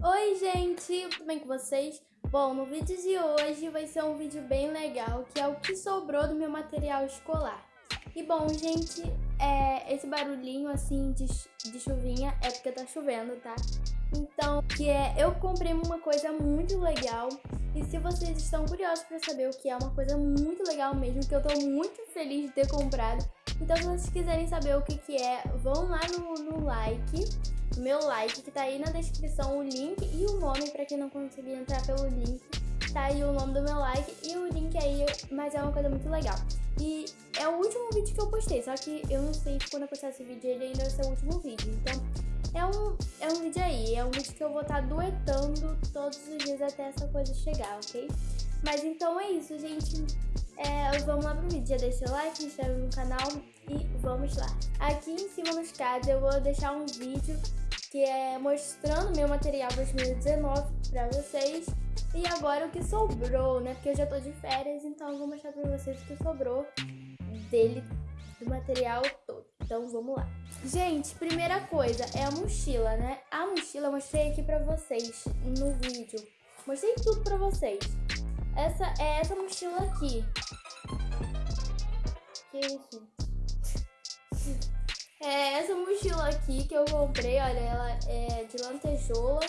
Oi gente, tudo bem com vocês? Bom, no vídeo de hoje vai ser um vídeo bem legal, que é o que sobrou do meu material escolar. E bom, gente, é, esse barulhinho assim de, de chuvinha é porque tá chovendo, tá? Então, que é, eu comprei uma coisa muito legal e se vocês estão curiosos para saber o que é uma coisa muito legal mesmo, que eu tô muito feliz de ter comprado, então se vocês quiserem saber o que que é, vão lá no, no like, meu like, que tá aí na descrição o link e o nome para quem não conseguir entrar pelo link, tá aí o nome do meu like e o link aí, mas é uma coisa muito legal. E é o último vídeo que eu postei, só que eu não sei quando eu postar esse vídeo ele ainda vai ser o último vídeo, então é um, é um vídeo aí, é um vídeo que eu vou estar tá duetando todos os dias até essa coisa chegar, ok? Mas então é isso, gente. É, vamos lá pro vídeo. Já deixa o like, se inscreve no canal e vamos lá. Aqui em cima nos cards eu vou deixar um vídeo que é mostrando meu material 2019 pra vocês. E agora o que sobrou, né? Porque eu já tô de férias, então eu vou mostrar pra vocês o que sobrou dele, do material todo. Então vamos lá. Gente, primeira coisa é a mochila, né? A mochila eu mostrei aqui pra vocês no vídeo. Mostrei tudo pra vocês. Essa é essa mochila aqui. Que isso? É essa mochila aqui que eu comprei, olha, ela é de lantejoula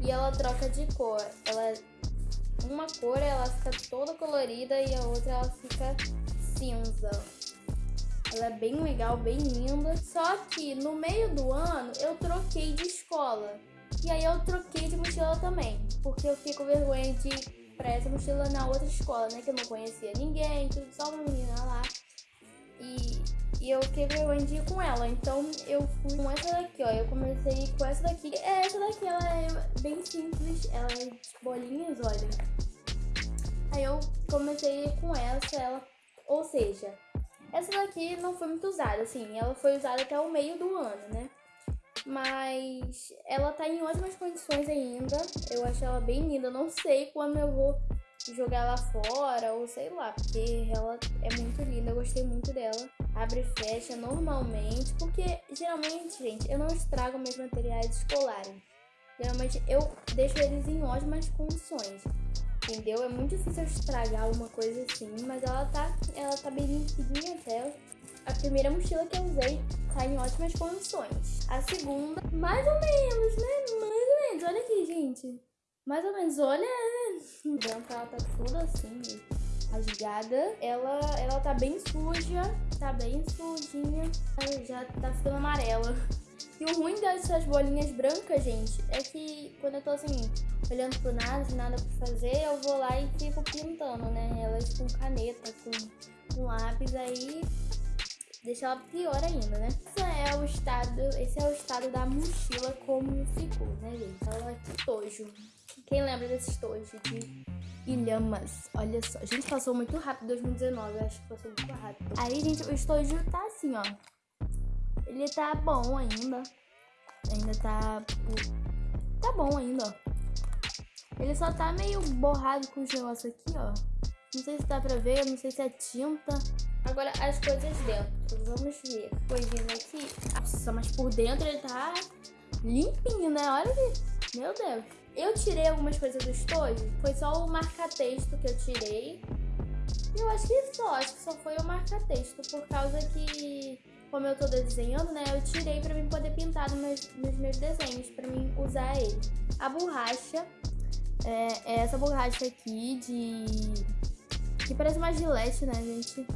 e ela troca de cor. Ela uma cor ela fica toda colorida e a outra ela fica cinza. Ela é bem legal, bem linda. Só que no meio do ano eu troquei de escola. E aí eu troquei de mochila também. Porque eu fiquei com vergonha de pra essa mochila na outra escola, né? Que eu não conhecia ninguém, tudo só uma menina lá. E, e eu fiquei vergonha com ela. Então eu fui com essa daqui, ó. Eu comecei com essa daqui. É, essa daqui ela é bem simples. Ela é de bolinhas, olha. Aí eu comecei com essa, ela. Ou seja, essa daqui não foi muito usada, assim, ela foi usada até o meio do ano, né? Mas ela tá em ótimas condições ainda. Eu acho ela bem linda. Não sei quando eu vou jogar ela fora ou sei lá, porque ela é muito linda. Eu gostei muito dela. Abre e fecha normalmente, porque geralmente, gente, eu não estrago meus materiais escolares. Geralmente eu deixo eles em ótimas condições entendeu? É muito difícil estragar uma coisa assim, mas ela tá, ela tá bem limpinha até. A primeira mochila que eu usei tá em ótimas condições. A segunda, mais ou menos, né? Mais ou menos. Olha aqui, gente. Mais ou menos, olha. Branca, ela tá tudo assim, rasgada. Ela, ela tá bem suja, tá bem sujinha. Já tá ficando amarela. E o ruim dessas bolinhas brancas, gente, é que quando eu tô assim, olhando pro nada, sem nada pra fazer, eu vou lá e fico pintando, né? Elas com caneta, com, com lápis, aí deixa ela pior ainda, né? Esse é o estado, esse é o estado da mochila como ficou, né, gente? Ela é tojo. Quem lembra desse estojo de Ilhamas? Olha só. Gente, passou muito rápido 2019, eu acho que passou muito rápido. Aí, gente, o estojo tá assim, ó. Ele tá bom ainda. Ainda tá... Tá bom ainda, ó. Ele só tá meio borrado com os negócios aqui, ó. Não sei se dá pra ver, não sei se é tinta. Agora, as coisas dentro. Vamos ver. Coisinhas aqui. Nossa, mas por dentro ele tá limpinho, né? Olha aqui. Meu Deus. Eu tirei algumas coisas do estojo. Foi só o marca-texto que eu tirei. Eu acho que só. Acho que só foi o marca-texto. Por causa que como eu tô desenhando, né, eu tirei pra mim poder pintar nos meus, nos meus desenhos, pra mim usar ele. A borracha é, é essa borracha aqui de... que parece uma gilete, né, gente?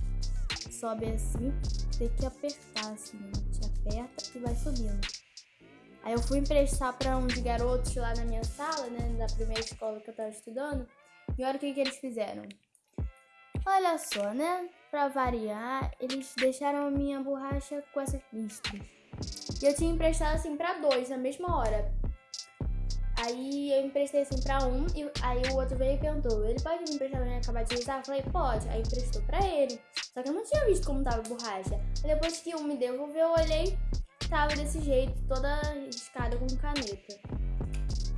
Sobe assim, tem que apertar assim, gente. Aperta e vai subindo. Aí eu fui emprestar pra uns garotos lá na minha sala, né, da primeira escola que eu tava estudando. E olha o que, que eles fizeram. Olha só, né? Pra variar, eles deixaram a minha borracha com essas listras. E eu tinha emprestado assim pra dois na mesma hora. Aí eu emprestei assim pra um, e aí o outro veio e perguntou: ele pode me emprestar pra acabar de usar? Eu falei: pode. Aí emprestou pra ele. Só que eu não tinha visto como tava a borracha. Aí depois que um me devolveu, eu olhei, tava desse jeito, toda riscada com caneta.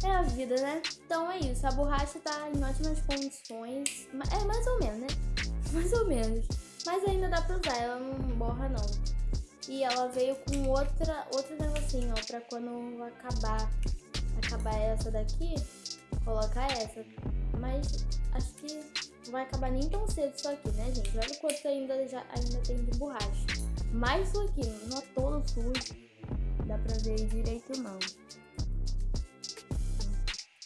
É a vida, né? Então é isso. A borracha tá em ótimas condições. É mais ou menos, né? Mais ou menos. Mas ainda dá pra usar, ela não borra não. E ela veio com outra, outro negocinho, ó, pra quando acabar acabar essa daqui, colocar essa. Mas acho que não vai acabar nem tão cedo isso aqui, né, gente? Olha quanto ainda, já, ainda tem de borracha. Mas isso aqui não é todo sujo. Dá pra ver direito não.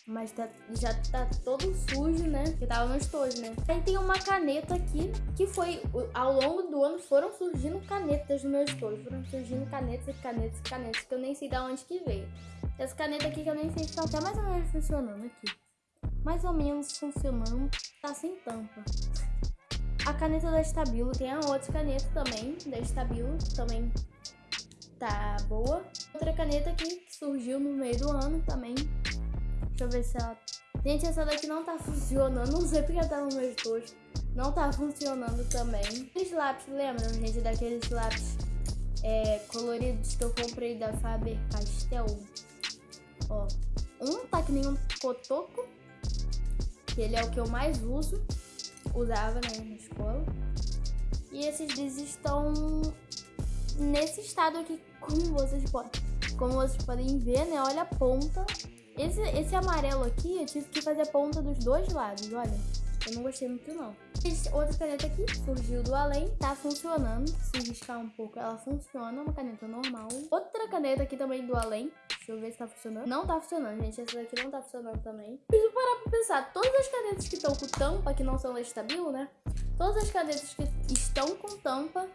Mas tá, já tá todo sujo, né? Que tava no estojo, né? Aí tem uma caneta aqui, que foi... Ao longo do ano foram surgindo canetas no meu estojo. Foram surgindo canetas e canetas e canetas, que eu nem sei de onde que veio. Essa caneta aqui que eu nem sei se tá até mais ou menos funcionando aqui. Mais ou menos funcionando. Tá sem tampa. A caneta da Estabilo. Tem a outra caneta também, da Estabilo. Também tá boa. Outra caneta aqui, que surgiu no meio do ano também Deixa eu ver se ela... Gente, essa daqui não tá funcionando. Não sei porque ela tá no meu estojo. Não tá funcionando também. Aqueles lápis, lembram, gente? Daqueles lápis é, coloridos que eu comprei da Faber-Castell. Ó, um tá que nem um cotoco. Que ele é o que eu mais uso. Usava, né, na escola. E esses dois estão nesse estado aqui, como vocês podem, como vocês podem ver, né? Olha a ponta esse, esse amarelo aqui, eu tive que fazer a ponta dos dois lados, olha. Eu não gostei muito, não. Outra caneta aqui, surgiu do além, tá funcionando. Se riscar um pouco, ela funciona, uma caneta normal. Outra caneta aqui também do além. Deixa eu ver se tá funcionando. Não tá funcionando, gente. Essa daqui não tá funcionando também. Preciso parar pra pensar. Todas as canetas que estão com tampa, que não são estável, né? Todas as canetas que estão com tampa,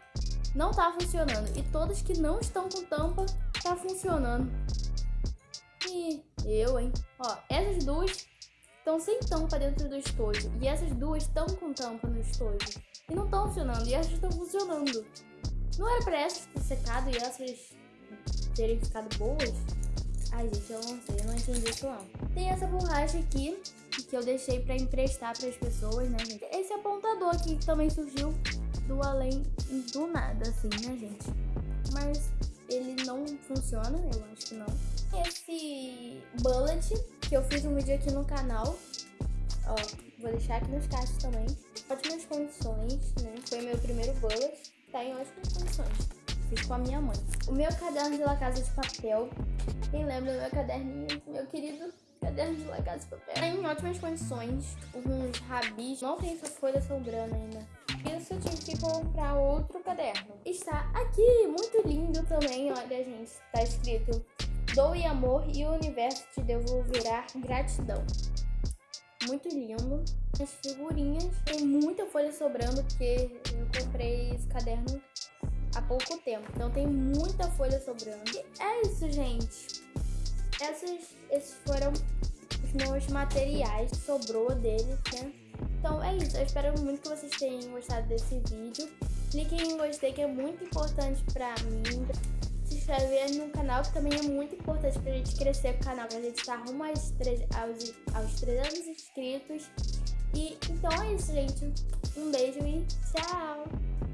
não tá funcionando. E todas que não estão com tampa, tá funcionando. E eu, hein? Ó, essas duas estão sem tampa dentro do estojo. E essas duas estão com tampa no estojo. E não estão funcionando. E essas estão funcionando. Não era pra essas ter secado e essas terem ficado boas? Ai, gente, eu não sei. Eu não entendi isso, não. Tem essa borracha aqui que eu deixei pra emprestar pras pessoas, né, gente? Esse apontador aqui que também surgiu do além do nada, assim, né, gente? Mas ele não funciona, eu acho que não. Esse bullet, que eu fiz um vídeo aqui no canal, ó, vou deixar aqui nos cards também. Ótimas condições, né? Foi meu primeiro bullet, tá em ótimas condições. Fiz com a minha mãe. O meu caderno de La Casa de Papel, quem lembra do meu caderninho, meu querido caderno de La Casa de Papel. Tá em ótimas condições, uns rabis, não tem essa folha sobrando ainda isso eu tive que comprar outro caderno. Está aqui, muito lindo também, olha gente, está escrito Doe amor e o universo te devolverá gratidão. Muito lindo. As figurinhas, tem muita folha sobrando porque eu comprei esse caderno há pouco tempo. Então tem muita folha sobrando. E é isso, gente. Essas, esses foram os meus materiais. Sobrou deles, né? Então é isso, eu espero muito que vocês tenham gostado desse vídeo. Clique em gostei que é muito importante pra mim. Se inscrever no canal que também é muito importante pra gente crescer o canal, pra gente estar rumo aos, 3, aos, aos 300 inscritos. E então é isso, gente. Um beijo e tchau!